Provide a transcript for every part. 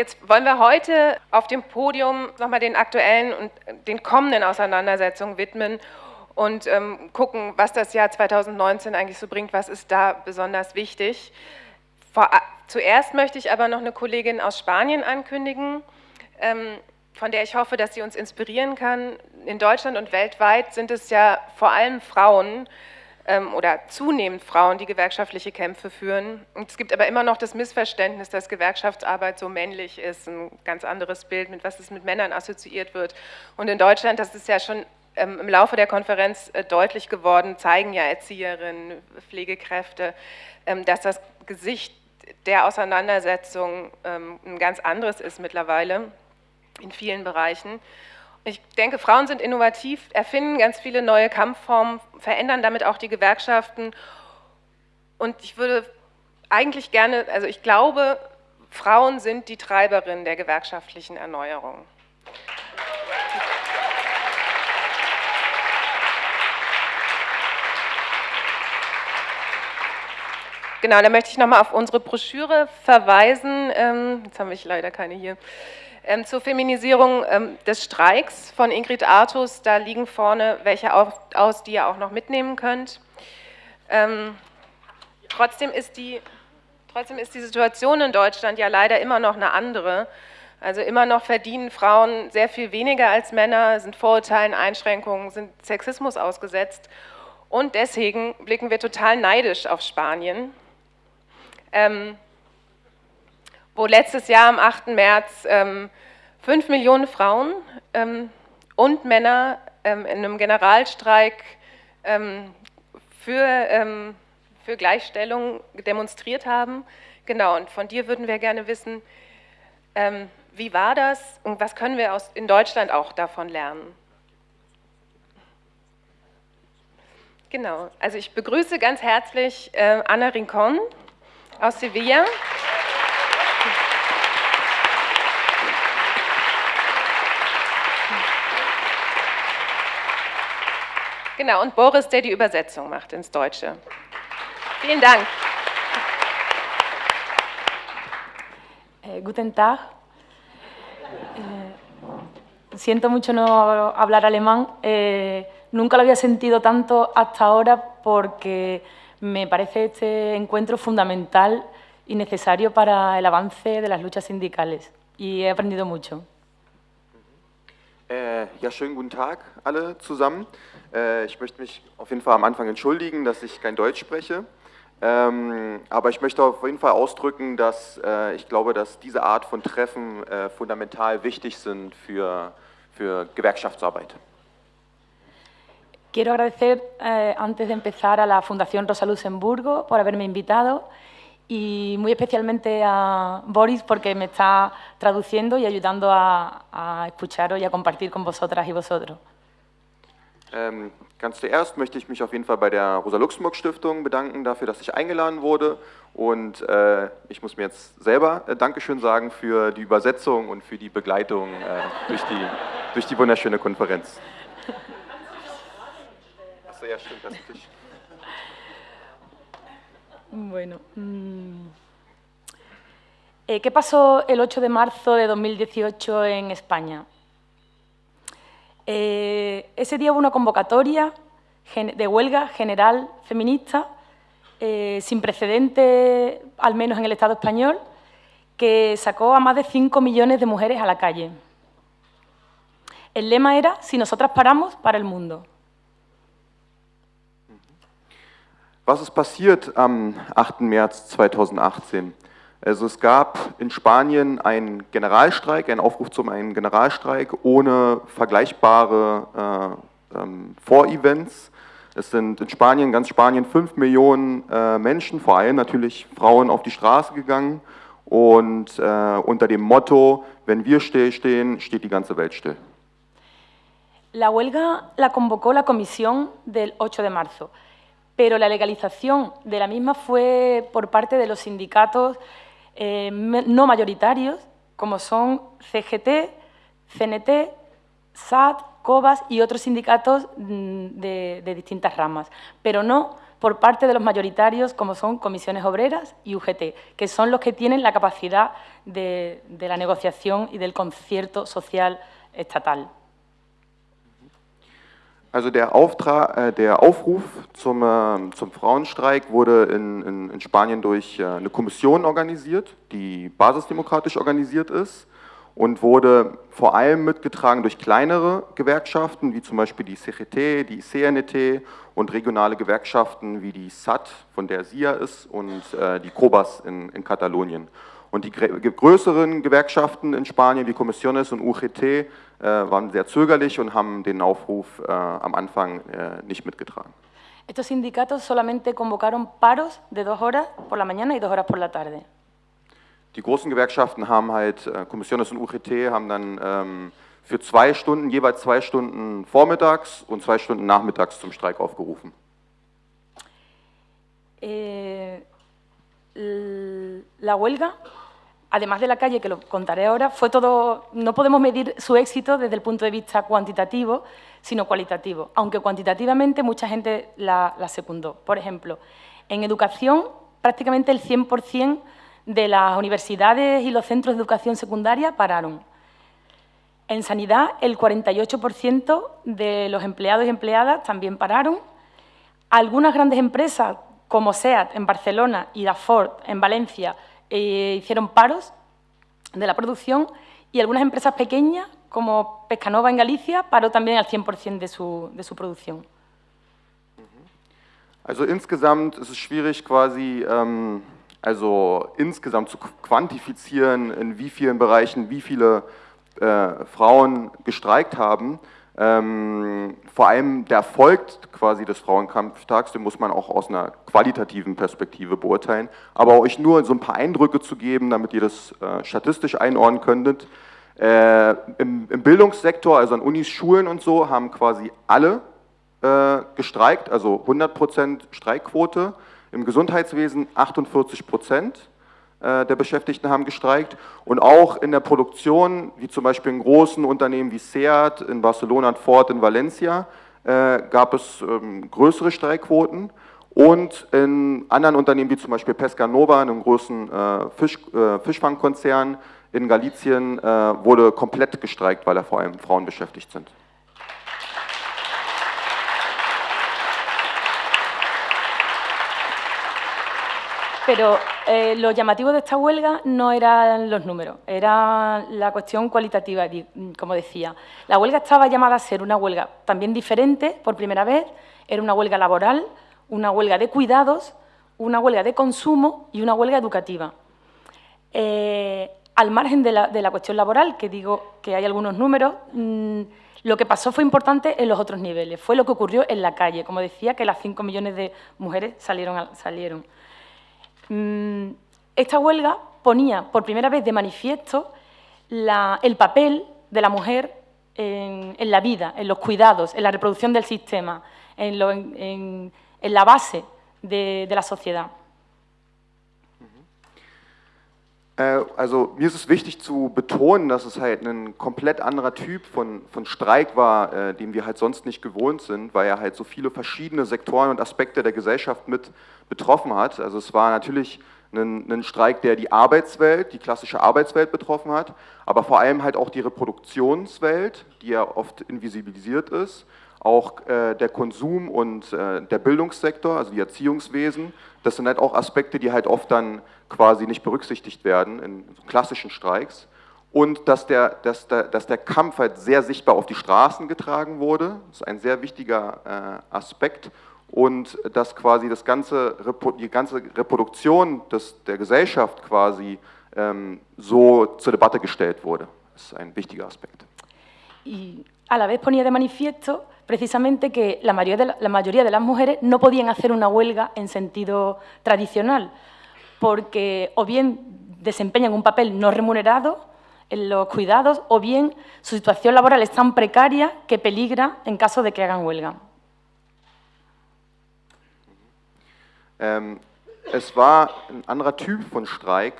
Jetzt wollen wir heute auf dem Podium nochmal den aktuellen und den kommenden Auseinandersetzungen widmen und ähm, gucken, was das Jahr 2019 eigentlich so bringt, was ist da besonders wichtig. Vor, zuerst möchte ich aber noch eine Kollegin aus Spanien ankündigen, ähm, von der ich hoffe, dass sie uns inspirieren kann. In Deutschland und weltweit sind es ja vor allem Frauen, oder zunehmend Frauen, die gewerkschaftliche Kämpfe führen. Es gibt aber immer noch das Missverständnis, dass Gewerkschaftsarbeit so männlich ist, ein ganz anderes Bild, mit was es mit Männern assoziiert wird. Und in Deutschland, das ist ja schon ähm, im Laufe der Konferenz äh, deutlich geworden, zeigen ja Erzieherinnen, Pflegekräfte, ähm, dass das Gesicht der Auseinandersetzung ähm, ein ganz anderes ist mittlerweile in vielen Bereichen. Ich denke, Frauen sind innovativ, erfinden ganz viele neue Kampfformen, verändern damit auch die Gewerkschaften. Und ich würde eigentlich gerne, also ich glaube, Frauen sind die Treiberin der gewerkschaftlichen Erneuerung. Genau, da möchte ich nochmal auf unsere Broschüre verweisen. Ähm, jetzt habe ich leider keine hier. Ähm, zur Feminisierung ähm, des Streiks von Ingrid Artus, da liegen vorne welche aus, die ihr auch noch mitnehmen könnt. Ähm, trotzdem, ist die, trotzdem ist die Situation in Deutschland ja leider immer noch eine andere. Also immer noch verdienen Frauen sehr viel weniger als Männer, sind Vorurteilen, Einschränkungen, sind Sexismus ausgesetzt. Und deswegen blicken wir total neidisch auf Spanien. Ähm, wo letztes Jahr am 8. März ähm, 5 Millionen Frauen ähm, und Männer ähm, in einem Generalstreik für, für Gleichstellung demonstriert haben. Genau, und von dir würden wir gerne wissen, wie war das und was können wir aus, in Deutschland auch davon lernen? Genau, also ich begrüße ganz herzlich äh, Anna Rincon aus Sevilla. Genau, und Boris, der die Übersetzung macht ins Deutsche. Vielen Dank. Eh, guten Tag. Eh, siento mucho no hablar alemán. Eh, nunca lo había sentido tanto hasta ahora porque me parece este encuentro fundamental y necesario para el avance de las luchas sindicales. Y he aprendido mucho. Äh, ja, schönen guten Tag alle zusammen. Äh, ich möchte mich auf jeden Fall am Anfang entschuldigen, dass ich kein Deutsch spreche. Ähm, aber ich möchte auf jeden Fall ausdrücken, dass äh, ich glaube, dass diese Art von Treffen äh, fundamental wichtig sind für, für Gewerkschaftsarbeit. Quiero agradecer eh, antes de empezar a la Fundación Rosa Luxemburgo por haberme invitado y muy especialmente a Boris porque me está traduciendo y ayudando a, a escucharos y a compartir con vosotras y vosotros. Ähm, ganz zuerst möchte ich mich auf jeden Fall bei der Rosa-Luxemburg-Stiftung bedanken dafür, dass ich eingeladen wurde. Und äh, ich muss mir jetzt selber äh, Dankeschön sagen für die Übersetzung und für die Begleitung äh, durch, die, durch die wunderschöne Konferenz. Achso, ja, stimmt, das ist Bueno. Mmm. ¿Qué pasó el 8 de marzo de 2018 en España? Eh, ese día hubo una convocatoria de huelga general feminista eh, sin precedente, al menos en el Estado español, que sacó a más de 5 millones de mujeres a la calle. El lema era, si nosotras paramos, para el mundo. Was ist passiert am 8. März 2018? Also es gab in Spanien einen Generalstreik, einen Aufruf zum einen Generalstreik ohne vergleichbare äh, ähm, Vorevents. Es sind in Spanien, ganz Spanien, fünf Millionen äh, Menschen, vor allem natürlich Frauen, auf die Straße gegangen und äh, unter dem Motto, wenn wir still stehen, steht die ganze Welt still. La huelga la convocó la comisión del 8 de marzo, pero la legalización de la misma fue por parte de los sindicatos eh, no mayoritarios, como son CGT, CNT, SAT, COBAS y otros sindicatos mm, de, distintas ramas, pero no por parte de los mayoritarios como son comisiones obreras y UGT, que son los que tienen la capacidad de la negociación y del concierto social estatal. Also der, Auftrag, äh, der Aufruf zum, äh, zum Frauenstreik wurde in, in, in Spanien durch äh, eine Kommission organisiert, die basisdemokratisch organisiert ist und wurde vor allem mitgetragen durch kleinere Gewerkschaften, wie zum Beispiel die CGT, die CNT und regionale Gewerkschaften wie die SAT, von der SIA ist, und äh, die COBAS in, in Katalonien. Und die größeren Gewerkschaften in Spanien, wie Comisiones und UGT, waren sehr zögerlich und haben den Aufruf äh, am Anfang äh, nicht mitgetragen. Estos sindicatos solamente convocaron paros de dos horas por la mañana y dos horas por la tarde. Die großen Gewerkschaften haben halt, äh, Comisiones und UGT haben dann ähm, für zwei Stunden, jeweils zwei Stunden vormittags und zwei Stunden nachmittags zum Streik aufgerufen. Eh, la huelga además de la calle, que lo contaré ahora, fue todo, no podemos medir su éxito desde el punto de vista cuantitativo, sino cualitativo, aunque cuantitativamente mucha gente la, secundó. Por ejemplo, en educación, prácticamente el 100% de las universidades y los centros de educación secundaria pararon. En sanidad, el 48% de los empleados y empleadas también pararon. Algunas grandes empresas, como SEAT en Barcelona y Ford en Valencia, eh, hicieron paros de la producción y algunas empresas pequeñas, como Pescanova en Galicia, paró también al 100% de su, de su Produktion. Also insgesamt ist es schwierig quasi, ähm, also insgesamt zu quantifizieren, in wie vielen Bereichen wie viele äh, Frauen gestreikt haben. Ähm, vor allem der Erfolg quasi des Frauenkampftags, den muss man auch aus einer qualitativen Perspektive beurteilen. Aber euch nur so ein paar Eindrücke zu geben, damit ihr das äh, statistisch einordnen könntet. Äh, im, im, Bildungssektor, also an Unis, Schulen und so, haben quasi alle äh, gestreikt, also 100% Streikquote. Im Gesundheitswesen 48 Prozent. Äh, der Beschäftigten haben gestreikt und auch in der Produktion, wie zum Beispiel in großen Unternehmen wie Seat in Barcelona und Ford in Valencia, äh, gab es ähm, größere Streikquoten und in anderen Unternehmen wie zum Beispiel Pescanova, einem großen äh, Fisch, Fischfangkonzern in Galicien, wurde komplett gestreikt, weil da vor allem Frauen beschäftigt sind. Pero eh, lo llamativo de esta huelga no eran los números, era la cuestión cualitativa, como decía. La huelga estaba llamada a ser una huelga también diferente, por primera vez, era una huelga laboral, una huelga de cuidados, una huelga de consumo y una huelga educativa. Eh, al margen de la, cuestión laboral, que digo que hay algunos números, mm, lo que pasó fue importante en los otros niveles, fue lo que ocurrió en la calle, como decía, que las 5 millones de mujeres salieron. salieron. Mm, esta huelga ponía por primera vez de manifiesto el papel de la mujer en, la vida, en los cuidados, en la reproducción del sistema, en, la base de, la sociedad. Also mir ist es wichtig zu betonen, dass es halt ein komplett anderer Typ von, von Streik war, äh, den wir halt sonst nicht gewohnt sind, weil er halt so viele verschiedene Sektoren und Aspekte der Gesellschaft mit betroffen hat. Also es war natürlich ein, ein, Streik, der die Arbeitswelt, die klassische Arbeitswelt betroffen hat, aber vor allem halt auch die Reproduktionswelt, die ja oft invisibilisiert ist, auch äh, der Konsum und äh, der Bildungssektor, also die Erziehungswesen. Das sind halt auch Aspekte, die halt oft dann quasi nicht berücksichtigt werden in klassischen Streiks. Und dass der, dass, der, dass der Kampf halt sehr sichtbar auf die Straßen getragen wurde, das ist ein sehr wichtiger äh, Aspekt und dass quasi das ganze, die ganze Reproduktion des, der Gesellschaft quasi ähm, so zur Debatte gestellt wurde. Das ist ein wichtiger Aspekt. Y a la vez ponía de manifiesto precisamente que la mayoría, de la, la mayoría de las mujeres no podían hacer una huelga en sentido tradicional, porque o bien desempeñan un papel no remunerado en los cuidados, o bien su situación laboral es tan precaria que peligra en caso de que hagan huelga. Ähm, es war ein anderer Typ von Streik,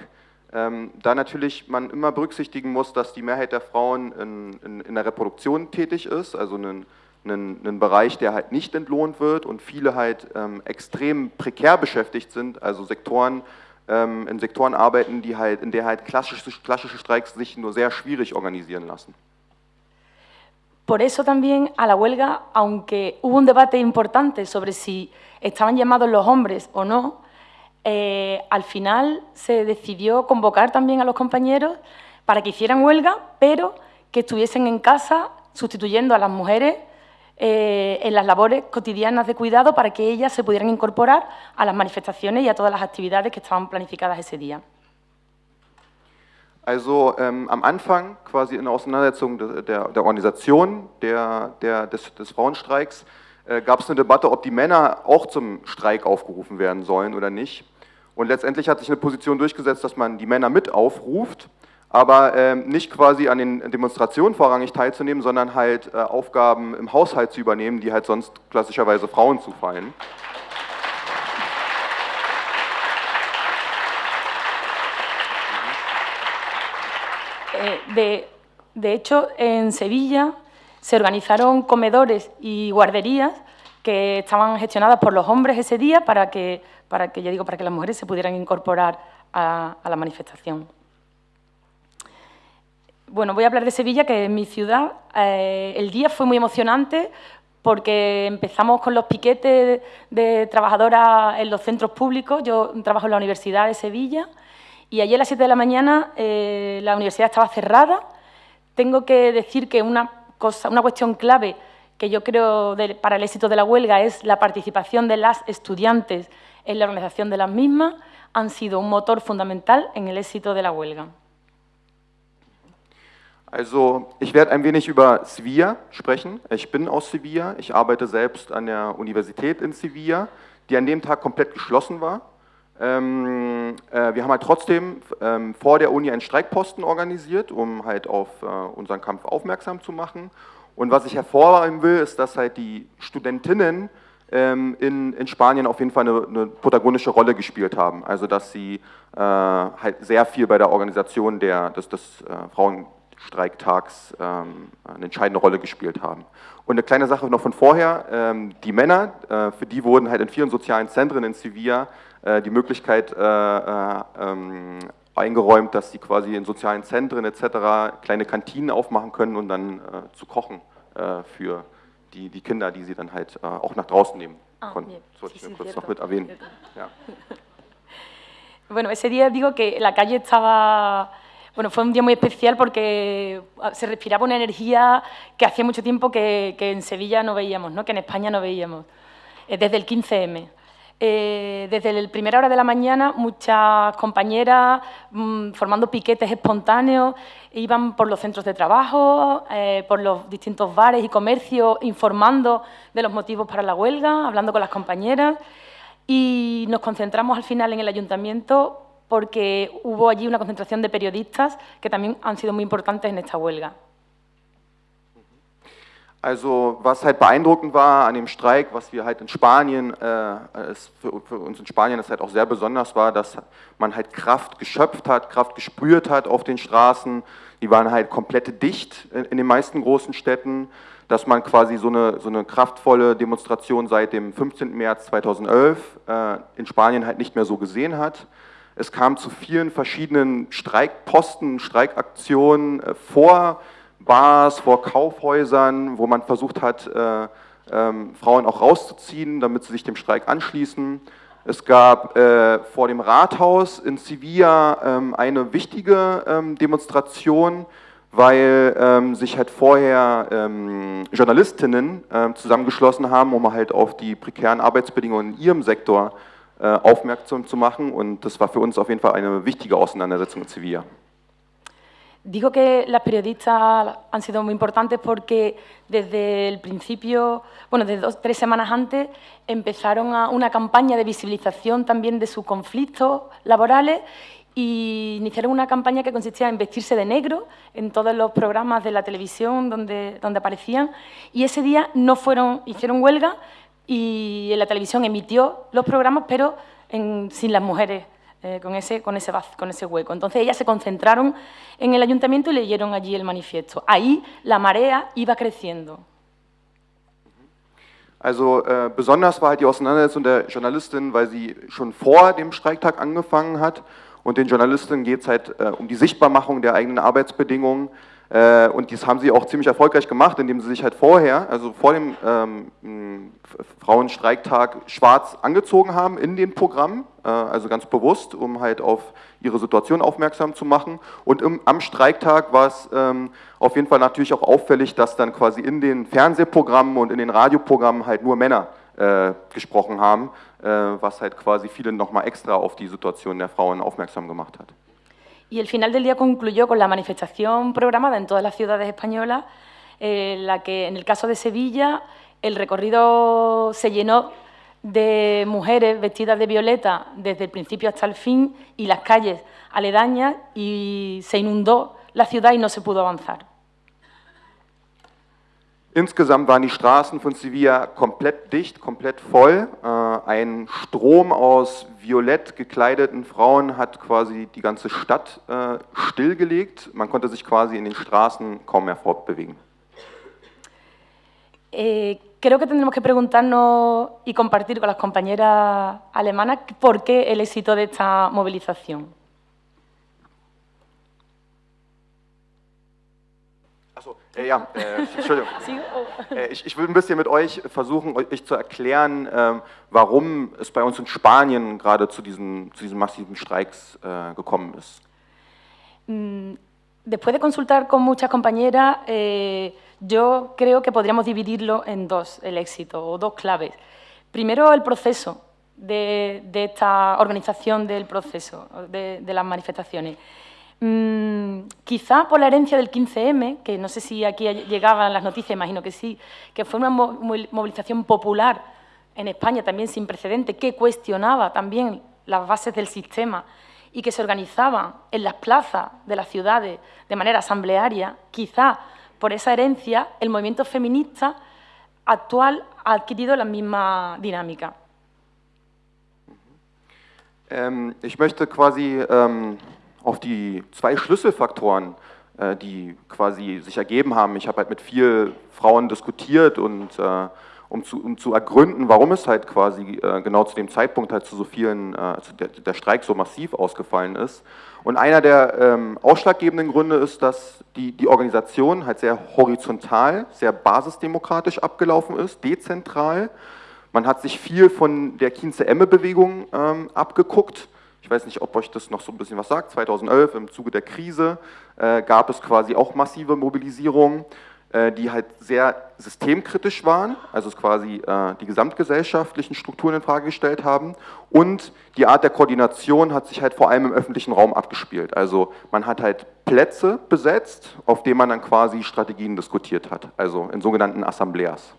ähm, da natürlich man immer berücksichtigen muss, dass die Mehrheit der Frauen in, in, in der Reproduktion tätig ist, also ein einen, einen Bereich, der halt nicht entlohnt wird und viele halt ähm, extrem prekär beschäftigt sind, also Sektoren, ähm, in Sektoren arbeiten, die halt, in der halt klassische, klassische Streiks sich nur sehr schwierig organisieren lassen. Por eso también a la huelga, aunque hubo un debate importante sobre si estaban llamados los hombres o no, eh, al final se decidió convocar también a los compañeros para que hicieran huelga, pero que estuviesen en casa sustituyendo a las mujeres eh, en las labores cotidianas de cuidado para que ellas se pudieran incorporar a las manifestaciones y a todas las actividades que estaban planificadas ese día. Also ähm, am Anfang, quasi in der Auseinandersetzung der, der, der Organisation der, der, des, des Frauenstreiks, äh, gab es eine Debatte, ob die Männer auch zum Streik aufgerufen werden sollen oder nicht. Und letztendlich hat sich eine Position durchgesetzt, dass man die Männer mit aufruft aber ähm, nicht quasi an den Demonstrationen vorrangig teilzunehmen, sondern halt äh, Aufgaben im Haushalt zu übernehmen, die halt sonst klassischerweise Frauen zufallen. Eh, de, de hecho, en Sevilla se organizaron comedores y guarderías que estaban gestionadas por los hombres ese día para que, para que, ya digo, para que las mujeres se pudieran incorporar a, a la manifestación. Bueno, voy a hablar de Sevilla, que es mi ciudad. Eh, el día fue muy emocionante porque empezamos con los piquetes de trabajadoras en los centros públicos. Yo trabajo en la Universidad de Sevilla y ayer a las 7 de la mañana eh, la universidad estaba cerrada. Tengo que decir que una, cosa, una cuestión clave que yo creo para el éxito de la huelga es la participación de las estudiantes en la organización de las mismas. Han sido un motor fundamental en el éxito de la huelga. Also ich werde ein wenig über Sevilla sprechen. Ich bin aus Sevilla, ich arbeite selbst an der Universität in Sevilla, die an dem Tag komplett geschlossen war. Ähm, äh, wir haben halt trotzdem ähm, vor der Uni einen Streikposten organisiert, um halt auf äh, unseren Kampf aufmerksam zu machen. Und was ich hervorheben will, ist, dass halt die Studentinnen ähm, in, in Spanien auf jeden Fall eine, eine, protagonische Rolle gespielt haben. Also dass sie äh, halt sehr viel bei der Organisation der, des, des äh, Frauen Streikktags ähm, eine entscheidende Rolle gespielt haben. Und eine kleine Sache noch von vorher, ähm, die Männer, äh, für die wurden halt in vielen sozialen Zentren in Sevilla äh, die Möglichkeit äh, äh ähm, eingeräumt, dass sie quasi in sozialen Zentren etc. kleine Kantinen aufmachen können und dann zu kochen für die, die Kinder, die sie dann halt auch nach draußen nehmen ah, konnten. Das wollte ich mir kurz noch mit erwähnen. Ja. Bueno, ese día digo que la calle estaba Bueno, fue un día muy especial porque ah, se respiraba una energía que hacía mucho tiempo que, en Sevilla no veíamos, ¿no? que en España no veíamos, eh, desde el 15M. Eh, desde la primera hora de la mañana, muchas compañeras mm, formando piquetes espontáneos, iban por los centros de trabajo, eh, por los distintos bares y comercios, informando de los motivos para la huelga, hablando con las compañeras y nos concentramos al final en el ayuntamiento porque hubo allí una concentración de periodistas que también han sido muy importantes en esta huelga. Also was halt beeindruckend war an dem Streik, was wir halt in Spanien, äh, für, für, uns in Spanien das halt auch sehr besonders war, dass man halt Kraft geschöpft hat, Kraft gespürt hat auf den Straßen. Die waren halt komplett dicht in, in den meisten großen Städten, dass man quasi so eine, so eine kraftvolle Demonstration seit dem 15. März 2011 äh, in Spanien halt nicht mehr so gesehen hat. Es kam zu vielen verschiedenen Streikposten, Streikaktionen äh, vor Bars, vor Kaufhäusern, wo man versucht hat, äh, ähm, Frauen auch rauszuziehen, damit sie sich dem Streik anschließen. Es gab äh, vor dem Rathaus in Sevilla ähm, eine wichtige ähm, Demonstration, weil ähm, sich halt vorher ähm, Journalistinnen ähm, zusammengeschlossen haben, um halt auf die prekären Arbeitsbedingungen in ihrem Sektor aufmerksam zu machen und das war für uns auf jeden Fall eine wichtige Auseinandersetzung in Sevilla. Digo que las periodistas han sido muy importantes porque desde el principio, bueno, desde dos, tres semanas antes, empezaron a una campaña de visibilización también de sus conflictos laborales y iniciaron una campaña que consistía en vestirse de negro en todos los programas de la televisión donde, donde aparecían y ese día no fueron, hicieron huelga, y en la televisión emitió los programas, pero sin las mujeres, eh, con, ese, con, ese, con ese hueco. Entonces ellas se concentraron en el ayuntamiento y leyeron allí el manifiesto. Ahí la marea iba creciendo. Also äh, besonders war halt die Auseinandersetzung der Journalistin, weil sie schon vor dem Streiktag angefangen hat und den Journalistinnen geht es halt äh, um die Sichtbarmachung der eigenen Arbeitsbedingungen und dies haben sie auch ziemlich erfolgreich gemacht, indem sie sich halt vorher, also vor dem ähm, Frauenstreiktag, schwarz angezogen haben in den Programmen, äh, also ganz bewusst, um halt auf ihre Situation aufmerksam zu machen. Und im, am Streiktag war es ähm, auf jeden Fall natürlich auch auffällig, dass dann quasi in den Fernsehprogrammen und in den Radioprogrammen halt nur Männer äh, gesprochen haben, äh, was halt quasi viele nochmal extra auf die Situation der Frauen aufmerksam gemacht hat. Y el final del día concluyó con la manifestación programada en todas las ciudades españolas, en eh, la que en el caso de Sevilla el recorrido se llenó de mujeres vestidas de violeta desde el principio hasta el fin y las calles aledañas y se inundó la ciudad y no se pudo avanzar. Insgesamt waren die Straßen von Sevilla komplett dicht, komplett voll. Äh, ein Strom aus violett gekleideten Frauen hat quasi die ganze Stadt äh, stillgelegt. Man konnte sich quasi in den Straßen kaum mehr fortbewegen. Eh, creo que tendremos que preguntarnos y compartir con las compañeras alemanas por qué el éxito de esta movilización. Äh, ja, äh, Entschuldigung. Äh, ich, ich, will ein bisschen mit euch versuchen, euch zu erklären, äh, warum es bei uns in Spanien gerade zu diesen, zu diesen massiven Streiks äh, gekommen ist. Mm, después de consultar con muchas compañeras, eh, yo creo que podríamos dividirlo en dos, el éxito, o dos claves. Primero, el proceso de, de esta organización del proceso, de, de las manifestaciones. Mm, quizá por la herencia del 15M, que no sé si aquí llegaban las noticias, imagino que sí, que fue una movilización popular en España también sin precedente, que cuestionaba también las bases del sistema y que se organizaba en las plazas de las ciudades de manera asamblearia, quizá por esa herencia el movimiento feminista actual ha adquirido la misma dinámica. Ähm, auf die zwei Schlüsselfaktoren, äh, die quasi sich ergeben haben. Ich habe halt mit vielen Frauen diskutiert und äh, um zu, um zu ergründen, warum es halt quasi äh, genau zu dem Zeitpunkt halt zu so vielen, also der, der, Streik so massiv ausgefallen ist. Und einer der ähm, ausschlaggebenden Gründe ist, dass die, die Organisation halt sehr horizontal, sehr basisdemokratisch abgelaufen ist, dezentral. Man hat sich viel von der Kienze-Emme-Bewegung ähm, abgeguckt ich weiß nicht, ob euch das noch so ein bisschen was sagt. 2011 im Zuge der Krise äh, gab es quasi auch massive Mobilisierungen, äh, die halt sehr systemkritisch waren, also quasi äh, die gesamtgesellschaftlichen Strukturen in Frage gestellt haben. Und die Art der Koordination hat sich halt vor allem im öffentlichen Raum abgespielt. Also man hat halt Plätze besetzt, auf denen man dann quasi Strategien diskutiert hat, also in sogenannten Assembleas.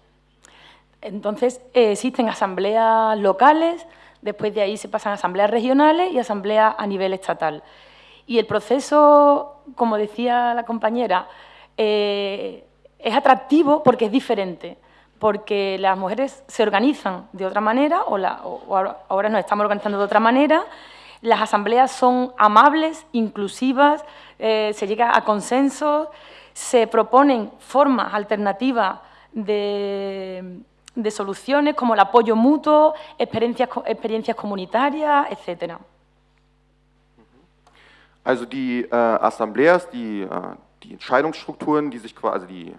Entonces, eh, existen asambleas locales, Después de ahí se pasan a asambleas regionales y asambleas a nivel estatal. Y el proceso, como decía la compañera, eh, es atractivo porque es diferente, porque las mujeres se organizan de otra manera, o, ahora nos estamos organizando de otra manera, las asambleas son amables, inclusivas, eh, se llega a consensos, se proponen formas alternativas de, de soluciones como el apoyo mutuo, experiencias, experiencias comunitarias, etc. Also die äh, Assembleas, die, äh, die Entscheidungsstrukturen, die sich also die äh,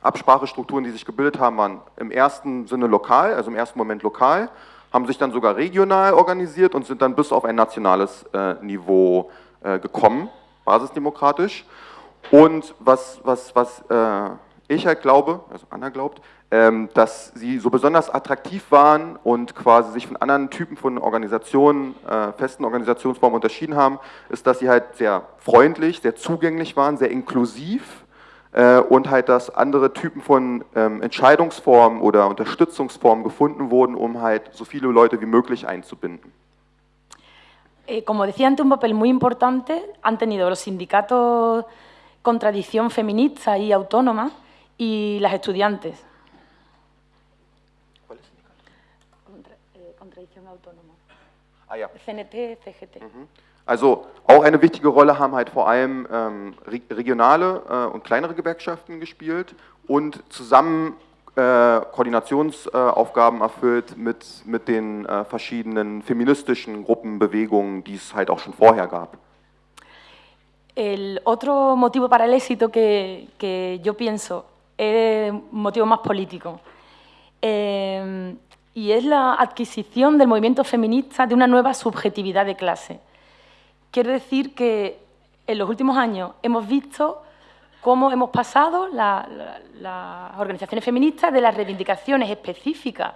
Absprachestrukturen, die sich gebildet haben, waren im ersten Sinne lokal, also im ersten Moment lokal, haben sich dann sogar regional organisiert und sind dann bis auf ein nationales äh, Niveau äh, gekommen, basisdemokratisch. Und was, was, was äh, ich halt glaube, also Anna glaubt, ähm, dass sie so besonders attraktiv waren und quasi sich von anderen Typen von Organisationen, äh, festen Organisationsformen unterschieden haben, ist, dass sie halt sehr freundlich, sehr zugänglich waren, sehr inklusiv äh, und halt, dass andere Typen von ähm, Entscheidungsformen oder Unterstützungsformen gefunden wurden, um halt so viele Leute wie möglich einzubinden. Eh, como decía antes, un papel muy importante han tenido los sindicatos con tradición feminista y autónoma y las estudiantes. Ah, ja. CNT, CGT. Mhm. Also auch eine wichtige Rolle haben halt vor allem ähm, regionale äh, und kleinere Gewerkschaften gespielt und zusammen äh, Koordinationsaufgaben erfüllt mit, mit den äh, verschiedenen feministischen Gruppen, Bewegungen, die es halt auch schon vorher gab. El otro motivo para el éxito que, que yo pienso es un motivo más político. Eh, y es la adquisición del movimiento feminista de una nueva subjetividad de clase. Quiero decir que en los últimos años hemos visto cómo hemos pasado las organizaciones feministas de las reivindicaciones específicas,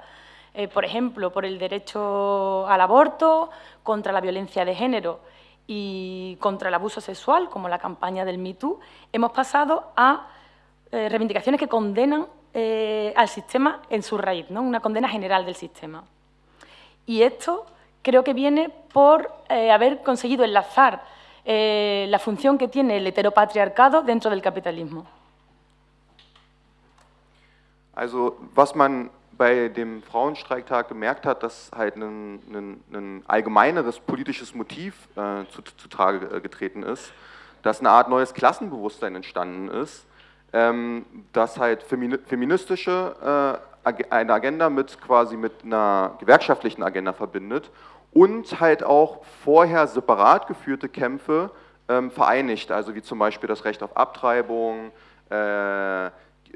eh, por ejemplo, por el derecho al aborto, contra la violencia de género y contra el abuso sexual, como la campaña del MeToo, hemos pasado a eh, reivindicaciones que condenan eh, al sistema en su raíz, ¿no? una condena general del sistema. Y esto creo que viene por haber conseguido enlazar eh, la función que tiene el heteropatriarcado dentro del Kapitalismus. Also was man bei dem Frauenstreiktag gemerkt hat, dass halt ein, ein, ein allgemeineres politisches Motiv äh, zutage zu getreten ist, dass eine Art neues Klassenbewusstsein entstanden ist, dass halt feministische äh, eine Agenda mit quasi mit einer gewerkschaftlichen Agenda verbindet und halt auch vorher separat geführte Kämpfe ähm, vereinigt, also wie zum Beispiel das Recht auf Abtreibung, äh,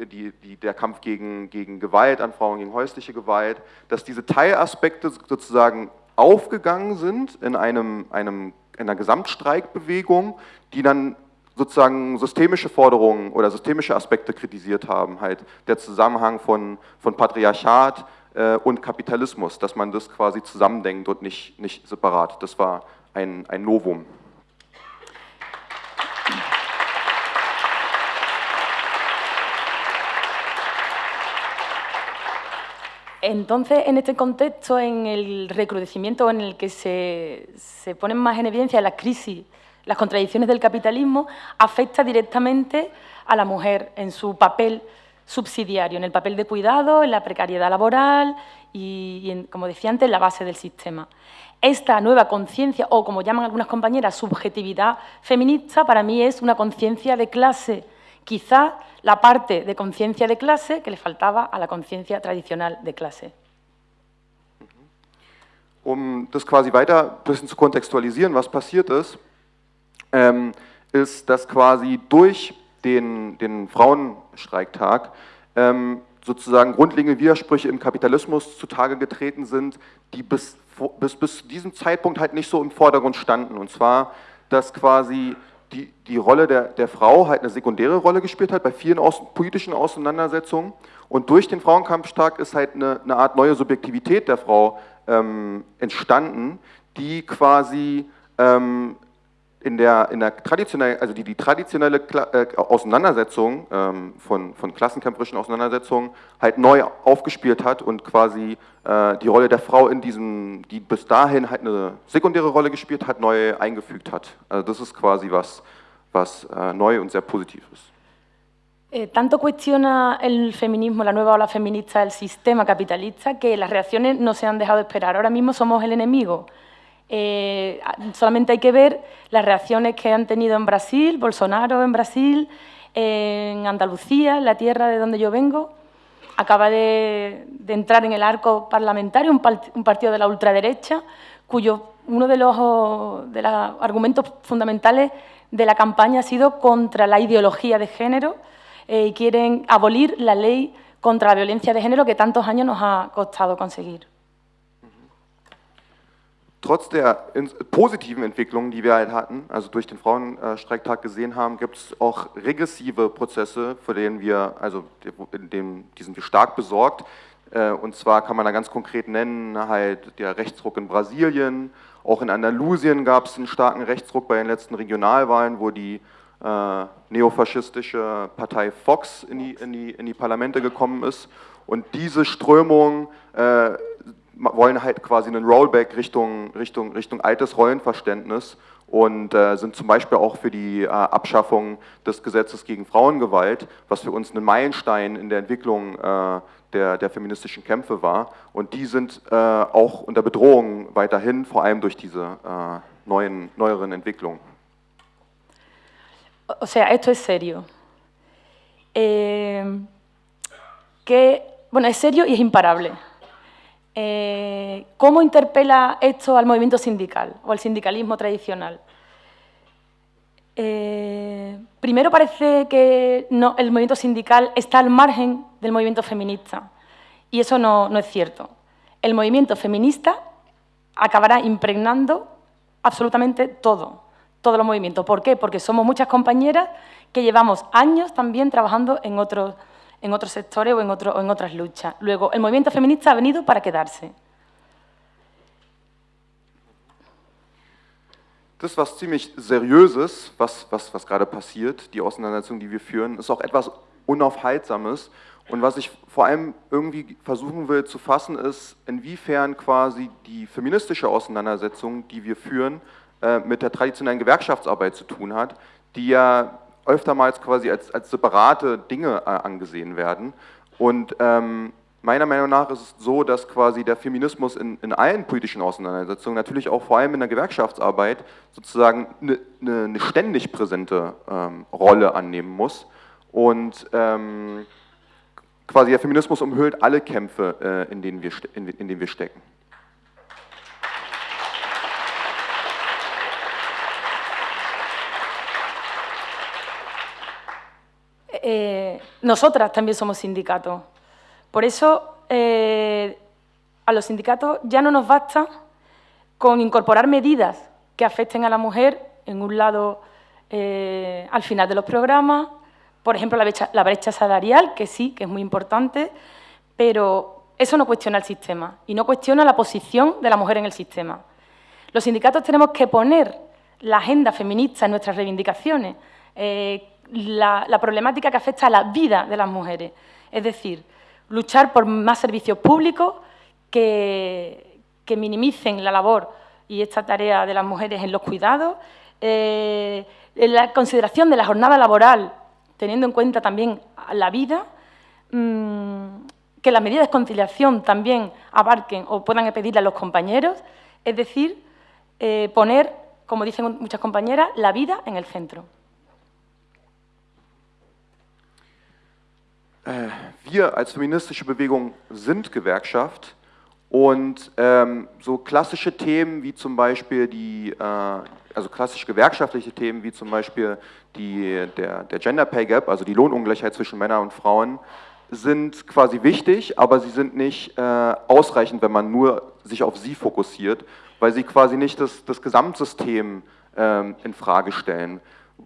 die, die, der Kampf gegen, gegen Gewalt an Frauen, gegen häusliche Gewalt, dass diese Teilaspekte sozusagen aufgegangen sind in einem, einem, einer Gesamtstreikbewegung, die dann sozusagen systemische Forderungen oder systemische Aspekte kritisiert haben, halt der Zusammenhang von, von Patriarchat, äh, und Kapitalismus, dass man das quasi zusammendenkt und nicht, nicht separat. Das war ein, ein Novum. Entonces, en este contexto, en el recrudecimiento en el que se, se ponen más en evidencia las crisis, las contradicciones del capitalismo, afecta directamente a la mujer en su papel subsidiario, en el papel de cuidado, en la precariedad laboral y, como decía antes, en la base del sistema. Esta nueva conciencia, o como llaman algunas compañeras, subjetividad feminista, para mí es una conciencia de clase, quizá la parte de conciencia de clase que le faltaba a la conciencia tradicional de clase. Um das quasi weiter ein bisschen zu kontextualisieren, was passiert ist, ähm, ist, dass quasi durch den, den Frauenstreiktag ähm, sozusagen grundlegende Widersprüche im Kapitalismus zutage getreten sind, die bis, bis, bis zu diesem Zeitpunkt halt nicht so im Vordergrund standen. Und zwar, dass quasi die, die Rolle der, der Frau halt eine sekundäre Rolle gespielt hat bei vielen aus, politischen Auseinandersetzungen. Und durch den Frauenkampftag ist halt eine, eine Art neue Subjektivität der Frau ähm, entstanden, die quasi ähm, in der, in der traditionellen, also die, die traditionelle äh, Auseinandersetzung ähm, von, von klassenkämpferischen Auseinandersetzungen halt neu aufgespielt hat und quasi äh, die Rolle der Frau in diesem, die bis dahin halt eine sekundäre Rolle gespielt hat, neu eingefügt hat. Also das ist quasi was, was äh, neu und sehr positiv ist. Eh, tanto cuestiona el feminismo, la nueva ola feminista, el sistema capitalista, que las reacciones no se han dejado esperar. Ahora mismo somos el enemigo. Eh, solamente hay que ver las reacciones que han tenido en Brasil, Bolsonaro en Brasil, en Andalucía, en la tierra de donde yo vengo. Acaba de, entrar en el arco parlamentario un, partido de la ultraderecha, cuyo uno de los, de los argumentos fundamentales de la campaña ha sido contra la ideología de género eh, y quieren abolir la ley contra la violencia de género que tantos años nos ha costado conseguir. Trotz der positiven Entwicklungen, die wir halt hatten, also durch den Frauenstreiktag gesehen haben, gibt es auch regressive Prozesse, vor denen wir, also in dem, die sind wir stark besorgt. Äh, und zwar kann man da ganz konkret nennen, halt der Rechtsruck in Brasilien, auch in Andalusien gab es einen starken Rechtsruck bei den letzten Regionalwahlen, wo die äh, neofaschistische Partei Fox in die, in, die, in die Parlamente gekommen ist. Und diese Strömung äh, wollen halt quasi einen Rollback Richtung, Richtung, Richtung altes Rollenverständnis und äh, sind zum Beispiel auch für die äh, Abschaffung des Gesetzes gegen Frauengewalt, was für uns ein Meilenstein in der Entwicklung äh, der, der, feministischen Kämpfe war. Und die sind äh, auch unter Bedrohung weiterhin, vor allem durch diese äh, neuen, neueren Entwicklungen. O sea, esto es serio. Eh, ¿Qué bueno, es serio y es imparable. Eh, ¿Cómo interpela esto al movimiento sindical o al sindicalismo tradicional? Eh, primero parece que el movimiento sindical está al margen del movimiento feminista y eso no, no es cierto. El movimiento feminista acabará impregnando absolutamente todo, todos los movimientos. ¿Por qué? Porque somos muchas compañeras que llevamos años también trabajando en otros, en otros sectores o en, otro, o en otras luchas. Luego, el movimiento feminista ha venido para quedarse. Das was ziemlich Seriöses, was, was, was gerade passiert, die Auseinandersetzung, die wir führen, ist auch etwas Unaufhaltsames. Und was ich vor allem irgendwie versuchen will zu fassen, ist, inwiefern quasi die feministische Auseinandersetzung, die wir führen, äh, mit der traditionellen Gewerkschaftsarbeit zu tun hat, die ja öftermals quasi als, als separate Dinge äh, angesehen werden. Und ähm, Meiner Meinung nach ist es so, dass quasi der Feminismus in, in allen politischen Auseinandersetzungen, natürlich auch vor allem in der Gewerkschaftsarbeit, sozusagen eine, eine, eine ständig präsente ähm, Rolle annehmen muss. Und ähm, quasi der Feminismus umhüllt alle Kämpfe, äh, in, denen wir, in, in denen wir stecken. Eh, nosotras también somos sindicatos. Por eso, eh, a los sindicatos ya no nos basta con incorporar medidas que afecten a la mujer, en un lado, eh, al final de los programas, por ejemplo, la brecha, la brecha salarial, que sí, que es muy importante, pero eso no cuestiona el sistema y no cuestiona la posición de la mujer en el sistema. Los sindicatos tenemos que poner la agenda feminista en nuestras reivindicaciones, eh, la, problemática que afecta a la vida de las mujeres. Es decir, luchar por más servicios públicos que, minimicen la labor y esta tarea de las mujeres en los cuidados, eh, la consideración de la jornada laboral, teniendo en cuenta también la vida, mmm, que las medidas de conciliación también abarquen o puedan pedirle a los compañeros, es decir, eh, poner, como dicen muchas compañeras, la vida en el centro. Wir als feministische Bewegung sind Gewerkschaft und ähm, so klassische Themen wie zum Beispiel die, äh, also klassisch gewerkschaftliche Themen wie zum Beispiel die, der, der Gender Pay Gap, also die Lohnungleichheit zwischen Männern und Frauen, sind quasi wichtig, aber sie sind nicht äh, ausreichend, wenn man nur sich auf sie fokussiert, weil sie quasi nicht das, das Gesamtsystem ähm, in Frage stellen.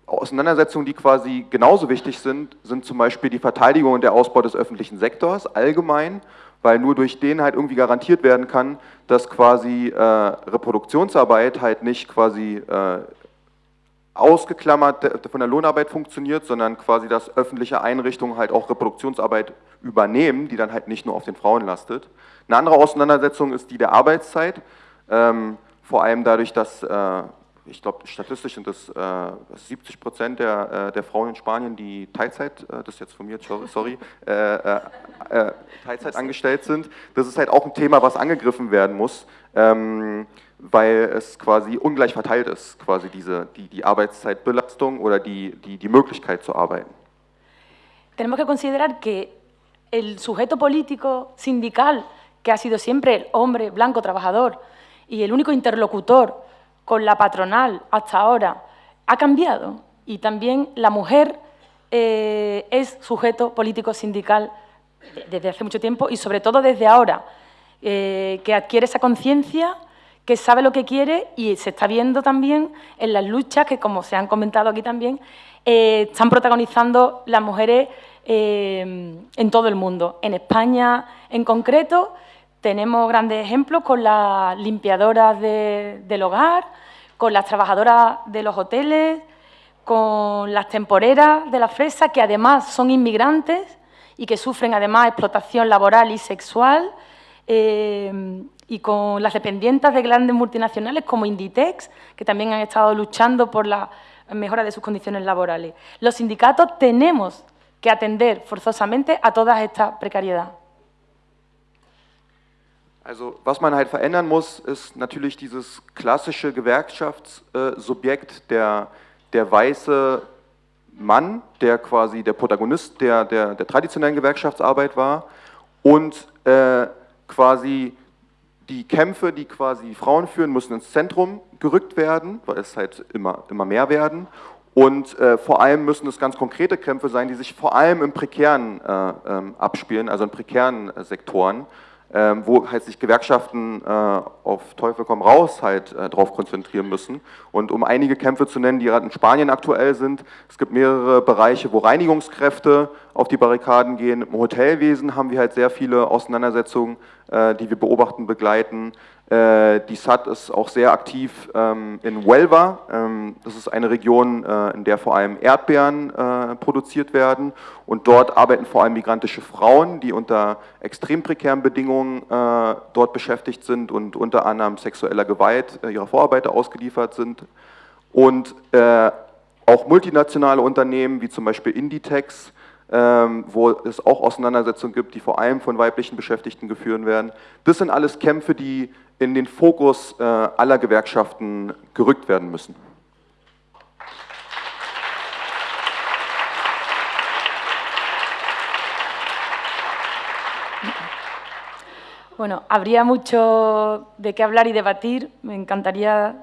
Auseinandersetzungen, die quasi genauso wichtig sind, sind zum Beispiel die Verteidigung und der Ausbau des öffentlichen Sektors allgemein, weil nur durch den halt irgendwie garantiert werden kann, dass quasi äh, Reproduktionsarbeit halt nicht quasi äh, ausgeklammert von der Lohnarbeit funktioniert, sondern quasi, dass öffentliche Einrichtungen halt auch Reproduktionsarbeit übernehmen, die dann halt nicht nur auf den Frauen lastet. Eine andere Auseinandersetzung ist die der Arbeitszeit, ähm, vor allem dadurch, dass äh, ich glaube, statistisch sind es äh, 70 Prozent der, äh, der Frauen in Spanien, die Teilzeit, äh, das ist jetzt von mir, sorry, äh, äh, äh, Teilzeit angestellt sind. Das ist halt auch ein Thema, was angegriffen werden muss, ähm, weil es quasi ungleich verteilt ist, quasi diese, die, die Arbeitszeitbelastung oder die, die, die Möglichkeit zu arbeiten. Tenemos que considerar que el sujeto político sindical, que ha sido siempre el hombre blanco trabajador y el único interlocutor con la patronal hasta ahora ha cambiado y también la mujer eh, es sujeto político sindical desde hace mucho tiempo y sobre todo desde ahora, eh, que adquiere esa conciencia, que sabe lo que quiere y se está viendo también en las luchas que, como se han comentado aquí también, eh, están protagonizando las mujeres en todo el mundo. En España, en concreto, tenemos grandes ejemplos con las limpiadoras del hogar, con las trabajadoras de los hoteles, con las temporeras de la fresa, que además son inmigrantes y que sufren además explotación laboral y sexual, eh, y con las dependientes de grandes multinacionales como Inditex, que también han estado luchando por la mejora de sus condiciones laborales. Los sindicatos tenemos que atender forzosamente a toda esta precariedad. Also was man halt verändern muss, ist natürlich dieses klassische Gewerkschaftssubjekt, der, der weiße Mann, der quasi der Protagonist der, der, der traditionellen Gewerkschaftsarbeit war und äh, quasi die Kämpfe, die quasi Frauen führen, müssen ins Zentrum gerückt werden, weil es halt immer, immer mehr werden. Und äh, vor allem müssen es ganz konkrete Kämpfe sein, die sich vor allem im prekären äh, ähm, abspielen, also in prekären äh, Sektoren ähm, wo halt sich Gewerkschaften äh, auf Teufel komm raus halt äh, drauf konzentrieren müssen. Und um einige Kämpfe zu nennen, die gerade in Spanien aktuell sind, es gibt mehrere Bereiche, wo Reinigungskräfte auf die Barrikaden gehen. Im Hotelwesen haben wir halt sehr viele Auseinandersetzungen, äh, die wir beobachten, begleiten. Äh, die SAT ist auch sehr aktiv ähm, in Huelva. Ähm, das ist eine Region, äh, in der vor allem Erdbeeren äh, produziert werden. Und dort arbeiten vor allem migrantische Frauen, die unter extrem prekären Bedingungen dort beschäftigt sind und unter anderem sexueller Gewalt ihrer Vorarbeiter ausgeliefert sind. Und auch multinationale Unternehmen wie zum Beispiel Inditex, wo es auch Auseinandersetzungen gibt, die vor allem von weiblichen Beschäftigten geführt werden. Das sind alles Kämpfe, die in den Fokus äh, aller Gewerkschaften gerückt werden müssen. Bueno, habría mucho de qué hablar y debatir. Me encantaría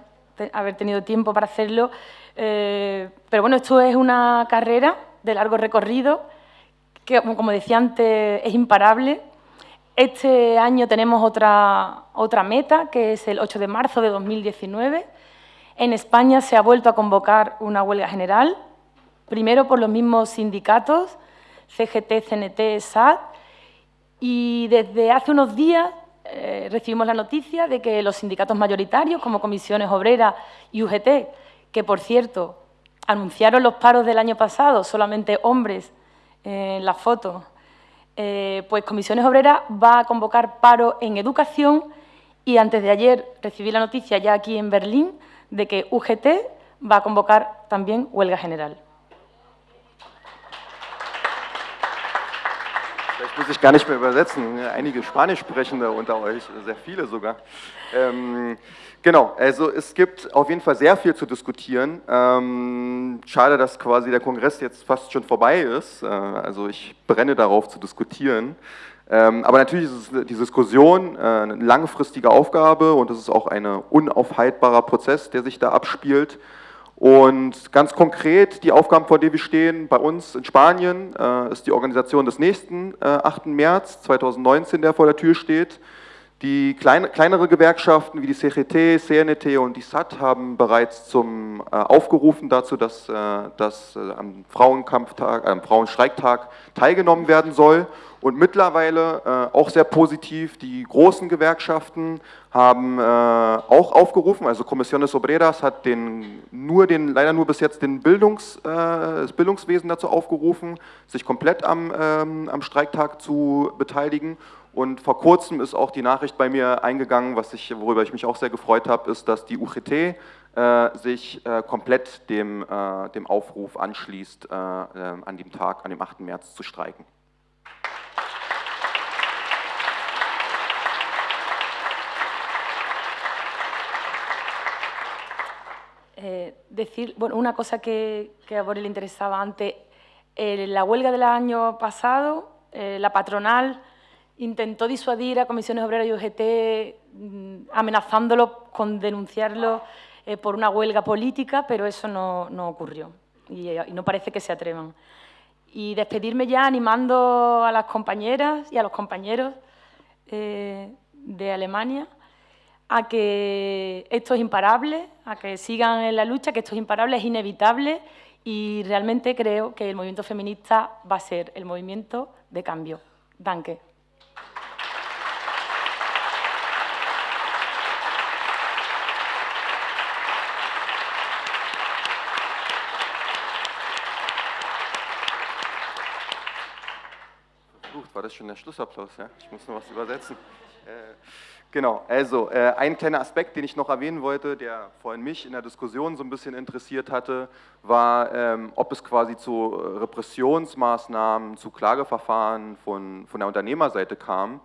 haber tenido tiempo para hacerlo. Eh, pero bueno, esto es una carrera de largo recorrido que, como decía antes, es imparable. Este año tenemos otra, otra meta, que es el 8 de marzo de 2019. En España se ha vuelto a convocar una huelga general, primero por los mismos sindicatos, CGT, CNT, SAT, y desde hace unos días eh, recibimos la noticia de que los sindicatos mayoritarios, como Comisiones Obreras y UGT, que por cierto anunciaron los paros del año pasado, solamente hombres eh, en la foto, eh, pues Comisiones Obreras va a convocar paro en educación y antes de ayer recibí la noticia ya aquí en Berlín de que UGT va a convocar también huelga general. Muss ich gar nicht mehr übersetzen. Einige Spanischsprechende unter euch, sehr viele sogar. Ähm, genau, also es gibt auf jeden Fall sehr viel zu diskutieren. Ähm, schade, dass quasi der Kongress jetzt fast schon vorbei ist. Äh, also ich brenne darauf zu diskutieren. Ähm, aber natürlich ist die Diskussion äh, eine langfristige Aufgabe und es ist auch ein unaufhaltbarer Prozess, der sich da abspielt. Und ganz konkret, die Aufgaben, vor denen wir stehen, bei uns in Spanien, äh, ist die Organisation des nächsten äh, 8. März 2019, der vor der Tür steht. Die kleine, kleinere Gewerkschaften wie die CGT, CNT und die SAT haben bereits zum, äh, aufgerufen dazu, dass, äh, dass äh, am Frauenkampftag, am Frauenstreiktag teilgenommen werden soll. Und mittlerweile äh, auch sehr positiv, die großen Gewerkschaften haben äh, auch aufgerufen, also Comisiones Obreras hat den, nur den, leider nur bis jetzt den Bildungs, äh, das Bildungswesen dazu aufgerufen, sich komplett am, ähm, am Streiktag zu beteiligen. Und vor kurzem ist auch die Nachricht bei mir eingegangen, was ich, worüber ich mich auch sehr gefreut habe, ist, dass die UGT äh, sich äh, komplett dem, äh, dem Aufruf anschließt, äh, an dem Tag, an dem 8. März zu streiken. Eh, decir, bueno, una cosa que, que a Borel le interesaba antes, eh, la huelga del año pasado, eh, la patronal intentó disuadir a comisiones obreras y UGT mm, amenazándolo con denunciarlo eh, por una huelga política, pero eso no, ocurrió y, y, no parece que se atrevan. Y despedirme ya animando a las compañeras y a los compañeros eh, de Alemania a que esto es imparable, a que sigan en la lucha, que esto es imparable, es inevitable y realmente creo que el movimiento feminista va a ser el movimiento de cambio. Danke. Das schon der Schlussapplaus, ja? Ich muss noch was übersetzen. Äh, genau, also äh, ein kleiner Aspekt, den ich noch erwähnen wollte, der vorhin mich in der Diskussion so ein bisschen interessiert hatte, war, ähm, ob es quasi zu Repressionsmaßnahmen, zu Klageverfahren von, von der Unternehmerseite kam.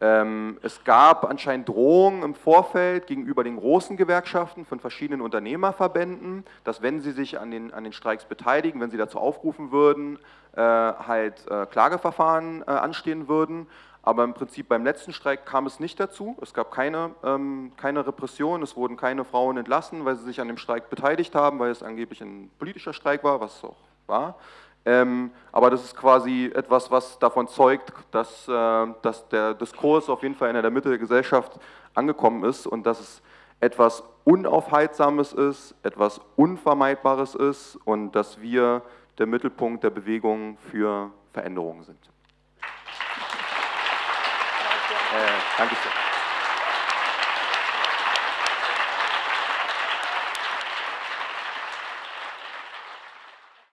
Ähm, es gab anscheinend Drohungen im Vorfeld gegenüber den großen Gewerkschaften von verschiedenen Unternehmerverbänden, dass wenn sie sich an den, an den Streiks beteiligen, wenn sie dazu aufrufen würden, halt äh, Klageverfahren äh, anstehen würden. Aber im Prinzip beim letzten Streik kam es nicht dazu. Es gab keine, ähm, keine Repression, es wurden keine Frauen entlassen, weil sie sich an dem Streik beteiligt haben, weil es angeblich ein politischer Streik war, was es auch war. Ähm, aber das ist quasi etwas, was davon zeugt, dass, äh, dass der Diskurs auf jeden Fall in der Mitte der Gesellschaft angekommen ist und dass es etwas Unaufhaltsames ist, etwas Unvermeidbares ist und dass wir der Mittelpunkt der Bewegung für Veränderungen sind. Äh, danke schön.